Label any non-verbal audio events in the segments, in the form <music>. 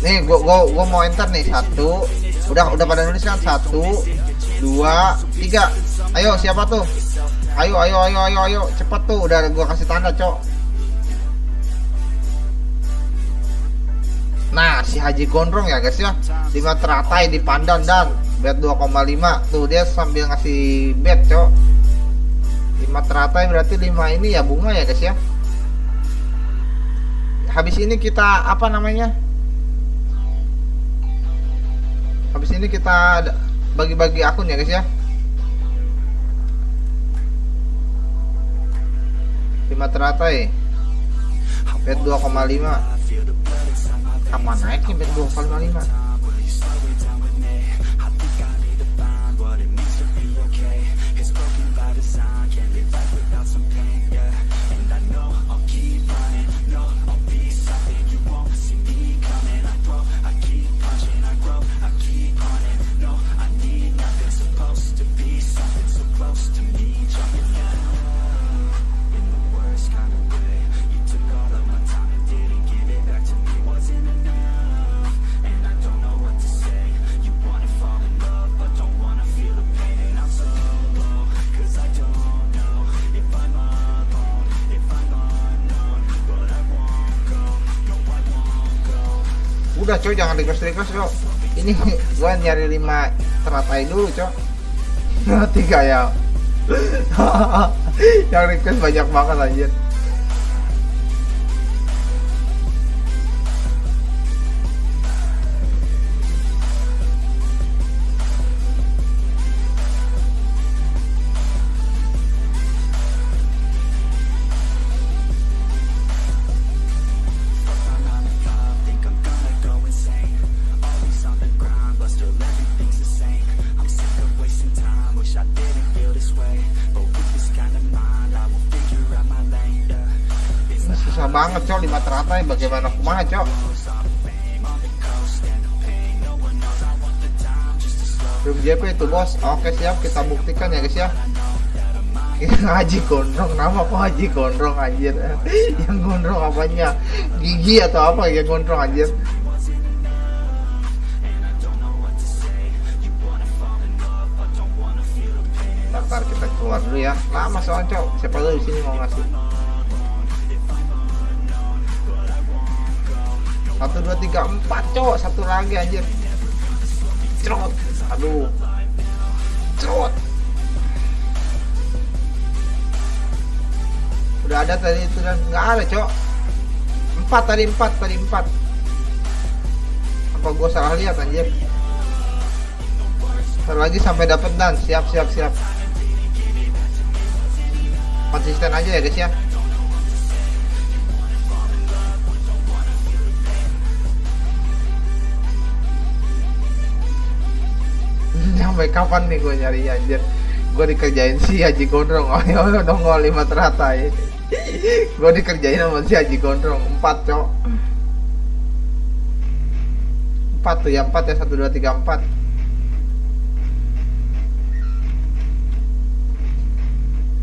Nih gua, gua gua mau enter nih satu. Udah udah pada nulis kan? Satu dua tiga. Ayo siapa tuh? Ayo ayo ayo ayo ayo. Cepet tuh udah gua kasih tanda cok. Nah si Haji Gondrong ya guys ya. Lima teratai di pandan dan. Bet 2,5 tuh dia sambil ngasih bet cok. Lima teratai berarti lima ini ya bunga ya guys ya habis ini kita apa namanya? Habis ini kita bagi-bagi akun ya guys ya? 5 teratai bet 2,5 kapan naiknya bet 2,5 udah coy jangan request request cok. Ini <laughs> gua nyari lima teratai dulu cok. <laughs> Tiga ya. <laughs> Yang request banyak banget anjir banget cok. Lima teratai bagaimana? Kumaha cok? Belum JP itu bos. Oke siap. Kita buktikan ya guys ya. <laughs> Haji Gondrong. Nama kok Haji Gondrong anjir? <laughs> Yang gondrong apanya? Gigi atau apa yang gondrong anjir? Ntar kita keluar dulu ya. Lama soalnya cok. Siapa tahu di sini mau ngasih satu dua tiga empat cowok. Satu lagi anjir. Cerot. Aduh. Cerot. Udah ada tadi itu dan nggak ada cowok. Empat tadi empat tadi empat. Apa gue salah lihat anjir? Ntar lagi sampai dapat dan. Siap siap siap. Konsisten aja ya guys ya sampai kapan nih gue nyari anjir? Gue dikerjain si Haji Gondrong. Oh ya dong lima teratai gue dikerjain sama si Haji Gondrong. Empat cok. Empat tuh ya. Empat ya. Satu dua tiga empat.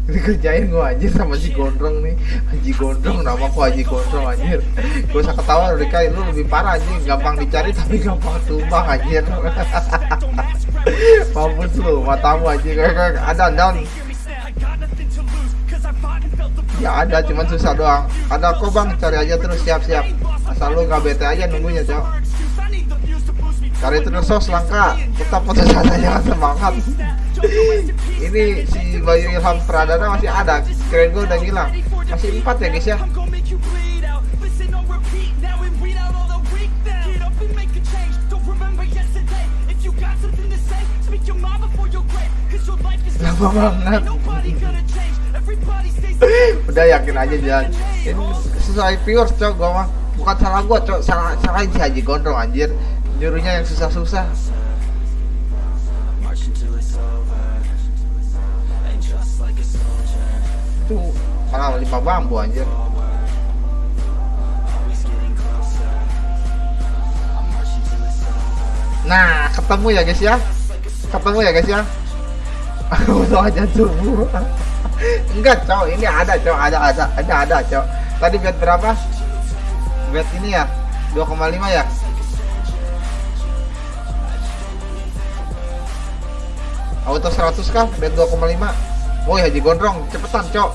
Dikerjain gue anjir sama si Gondrong nih. Haji Gondrong nama aku Haji Gondrong anjir. Gue usah ketawa udah kayak lu lebih parah anjir. Gampang dicari tapi gampang tumbang anjir <laughs> mampus lu matamu anjir ada down ya ada cuman susah doang. Ada kok bang? Cari aja terus siap-siap asal lu gak bete aja nunggunya cok. Cari terus sos langka. Kita putus asa jangan semangat. Ini si Bayu Ilham Pradana masih ada. Keren gue udah ngilang. Masih empat ya guys ya banget? Udah yakin aja jalan ini sesuai viewers cok gua mah. Bukan salah gua cok. Salah salah si Haji Gondrong anjir. Nyuruhnya yang susah-susah. Itu malah lima bambu anjir. Nah ketemu ya guys ya. Ketemu ya guys ya Udah aja tubuh enggak cowok ini ada cowok ada ada ada ada cowok. Tadi bet berapa? Bet ini ya 2,5 ya? Auto 100 kah? Bet 2,5 woi haji gondrong cepetan cok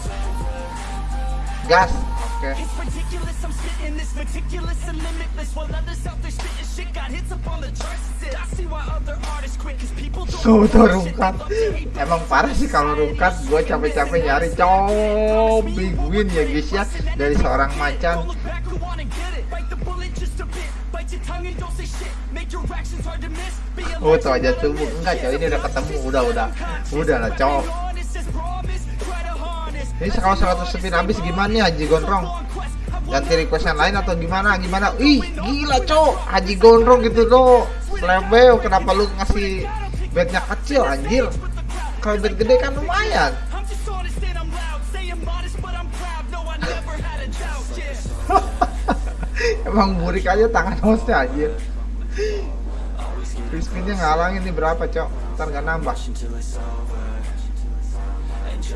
gas Soto rungkat Emang parah sih kalau rungkat Gue capek-capek nyari cowok Big win ya guys ya. Dari seorang macan. Oh tuh aja tuh. Enggak cowok ini udah ketemu. Udah udah. Udah lah cowok Ini kalau 100 spin habis gimana nih Haji Gondrong? Ganti request yang lain atau gimana gimana? Ih gila cowok. Haji Gondrong gitu loh Lebel kenapa lu ngasih bednya kecil anjir? Kalau bed gede kan lumayan. <laughs> Emang burik aja tangan hostnya anjir. Crispinnya ngalangin nih berapa cok ntar gak nambah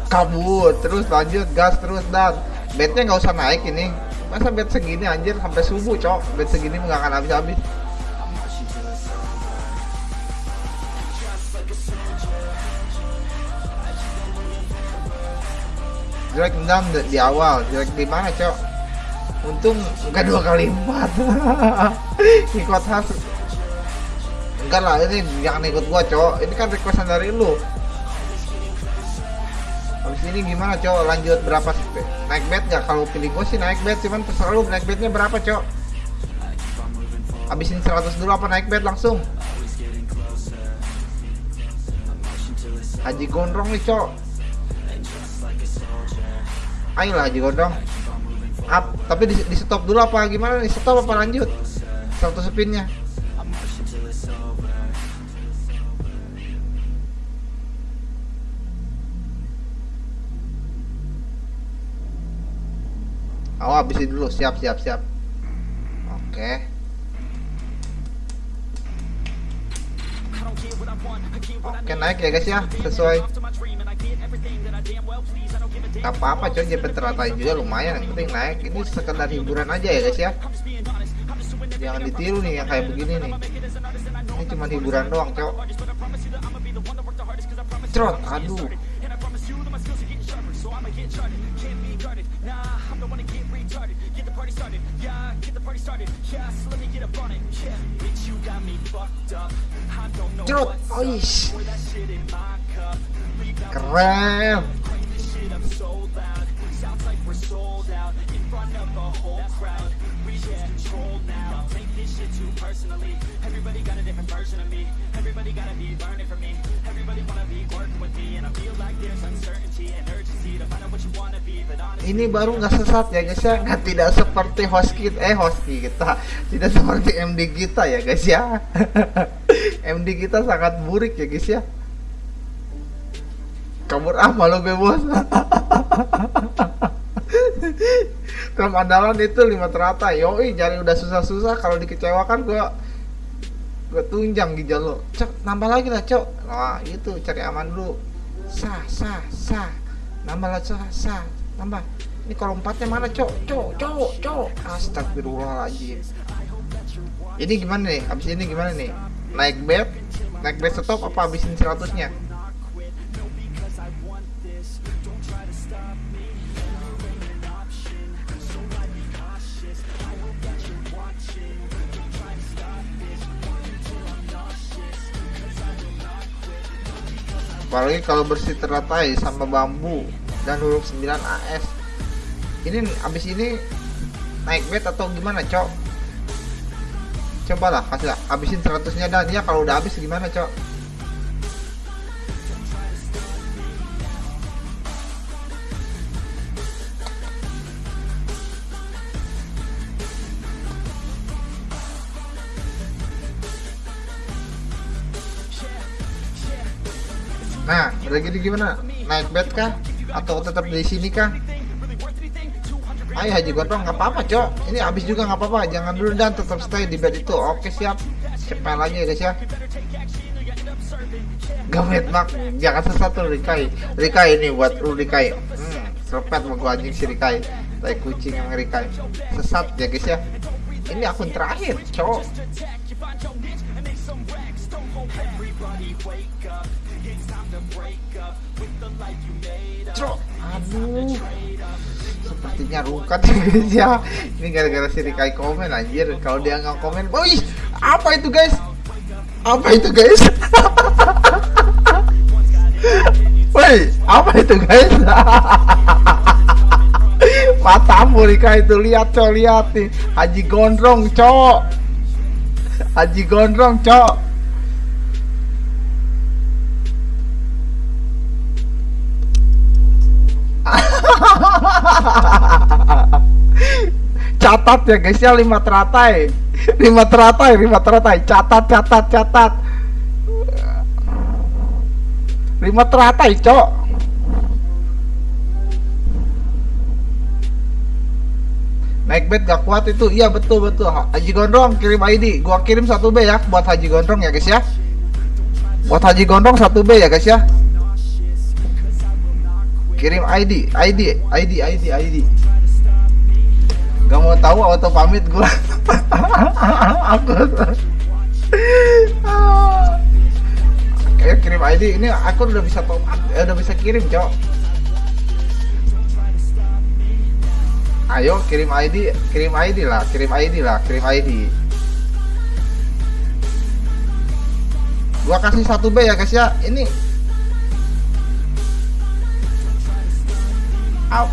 kabur terus lanjut gas terus dan bednya nggak usah naik ini. Masa bed segini anjir sampai subuh cok. Bed segini nggak akan habis-habis. Jelek enam di awal. Jelek di mana cok? Untung enggak dua kali empat. <laughs> Ikut khas. Enggak lah ini jangan ikut gua cok. Ini kan requestan dari lu gimana cok lanjut berapa naik bed nggak? Kalau pilih gua sih naik bed cuman terserah lu naik bednya berapa cok habisin 100 dulu apa naik bed langsung? Haji Gondrong nih cok ayolah Haji Gondong up tapi di, di stop dulu apa gimana nih? Stop apa lanjut? Satu spinnya Oh, habisin dulu. Siap, siap, siap. Oke. Oke, naik ya guys ya. Sesuai Gak apa-apa coy JP teratai juga lumayan yang penting naik ini sekedar hiburan aja ya guys ya jangan ditiru nih yang kayak begini nih ini cuma hiburan doang cok trot aduh get charted, can't be guarded. Nah, I'm the one to get retarded. Get the party started, yeah, get the party started. Yeah, so let me get up on it, yeah Bitch, you got me fucked up. I don't know Dude, what's up. that shit in my cup. This shit up so loud. Sounds like we're sold out In front of whole crowd. We just control now. Take this shit too personally. Everybody got a different version of me. Everybody gotta be learning from me. Everybody wanna be working with ini baru nggak sesat ya guys ya. Nggak tidak seperti host kita eh host kita. Tidak seperti MD kita ya guys ya. <laughs> MD kita sangat burik ya guys ya. Kabur gue bos. <laughs> Film andalan itu lima teratai Yoi jari udah susah-susah. Kalau dikecewakan gue Gue tunjang gijal lo Cok nambah lagi lah cok. Wah itu cari aman dulu. Sah sah sah. Nambah lah sah sah Nambah. Ini kalau empatnya mana cok? Cok cok cok. Astagfirullahaladzim. Ini gimana nih? Abis ini gimana nih? Naik bed? Naik bed stop apa abisin 100 nya apalagi kalau bersih teratai sama bambu dan huruf 9 AS ini abis ini naik bed atau gimana cok cobalah kasih habisin 100 nya dan ya kalau udah habis gimana cok Nah, udah gini gimana? Naik bed kah? Atau tetap di sini kah? Ayo Haji Gotong nggak apa-apa cok. Ini habis juga nggak apa-apa. Jangan dulu dan tetap stay di bed itu. Oke siap. Cepet lagi ya guys ya. Gamet mak Jangan sesat Rikai. Rikai ini buat lu Rikai. Hmm Serpet mau gua anjing si Rikai. Tai kucing Amerika sesat ya guys ya. Ini akun terakhir cowok Aduh. Sepertinya rukat <laughs> guys ya. Ini gara-gara si Rikai komen anjir. Kalau dia nggak komen woi apa itu guys? Apa itu guys? <laughs> Woi apa itu guys? <laughs> Matamu Rika itu. Lihat cok lihat nih. Haji Gondrong cok. Haji Gondrong cok catat ya guys ya lima teratai. <laughs> Lima teratai lima teratai. Catat catat catat. Lima teratai cok. Naik bed gak kuat itu. Iya betul betul. Haji Gondrong kirim ID gua kirim satu B ya buat Haji Gondrong ya guys ya. Buat Haji Gondrong satu B ya guys ya. Kirim ID ID ID ID ID gak mau tahu auto pamit gua. <laughs> Aku kayak kirim ID ini aku udah bisa top eh, udah bisa kirim cok. Ayo kirim ID kirim ID lah kirim ID lah kirim ID gua kasih satu B ya guys ya. Ini. Out,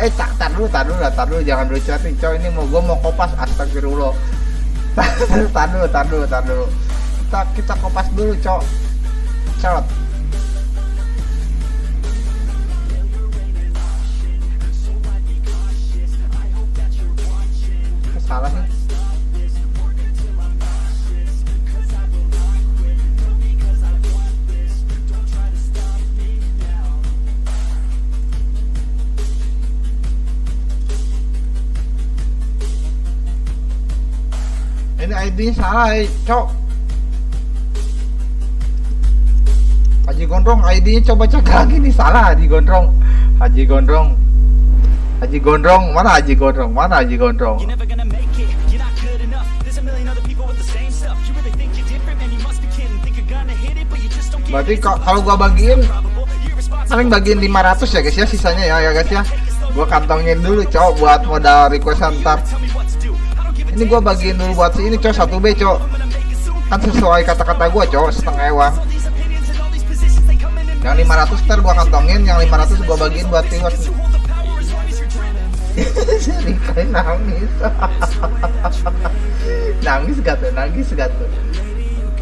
eh tak tar dulu tar dulu tar dulu. Jangan dulu chatting coy ini mau gua mau kopas astagfirullah. <laughs> Tar dulu tar dulu tar dulu. Kita kita kopas dulu cok. Cot ini ID nya salah eh, cok. Haji Gondrong ID nya coba cek lagi nih salah Haji Gondrong. Haji Gondrong. Haji Gondrong mana Haji Gondrong? Mana Haji Gondrong? Berarti kalau gua bagiin paling bagiin 500 ya guys ya sisanya ya ya guys ya. Gua kantongin dulu cok buat modal request ntar ini gua bagiin dulu buat si ini cok satu B cok. Kan sesuai kata-kata gua cok setengah ewang yang 500 ntar gua kantongin. Yang 500 gua bagiin buat viewers. <laughs> Rikai nangis. <laughs> Nangis gak tuh nangis gak tuh.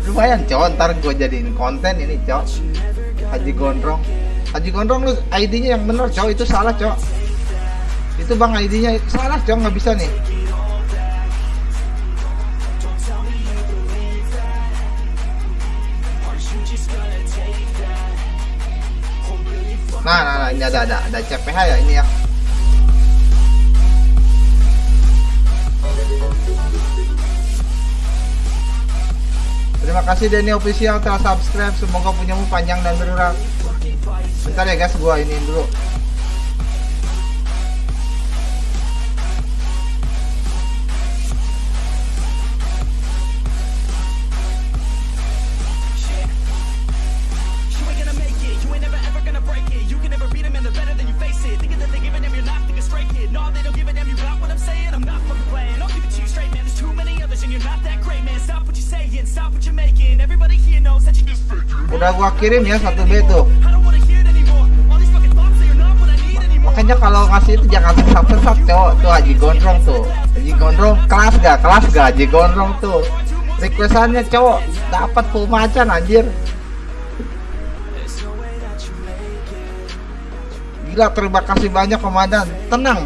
Lumayan cowok ntar gue jadiin konten ini cowok Haji Gondrong. Haji Gondrong lu ID nya yang bener cowok itu salah cowok itu bang ID nya salah cowok nggak bisa nih nah nah, nah ini ada ada ada CPH ya ini ya Terima kasih Denny Official telah subscribe. Semoga punyamu panjang dan berulang. Bentar ya guys, gua ini dulu. Udah gua kirim ya satu B tuh. Makanya kalau ngasih itu jangan sesat-sesat cowok tuh Haji Gondrong tuh. Haji Gondrong kelas gak? Kelas gak Haji Gondrong tuh. Requestannya cowok dapat full macan anjir. Gila terima kasih banyak komandan. Tenang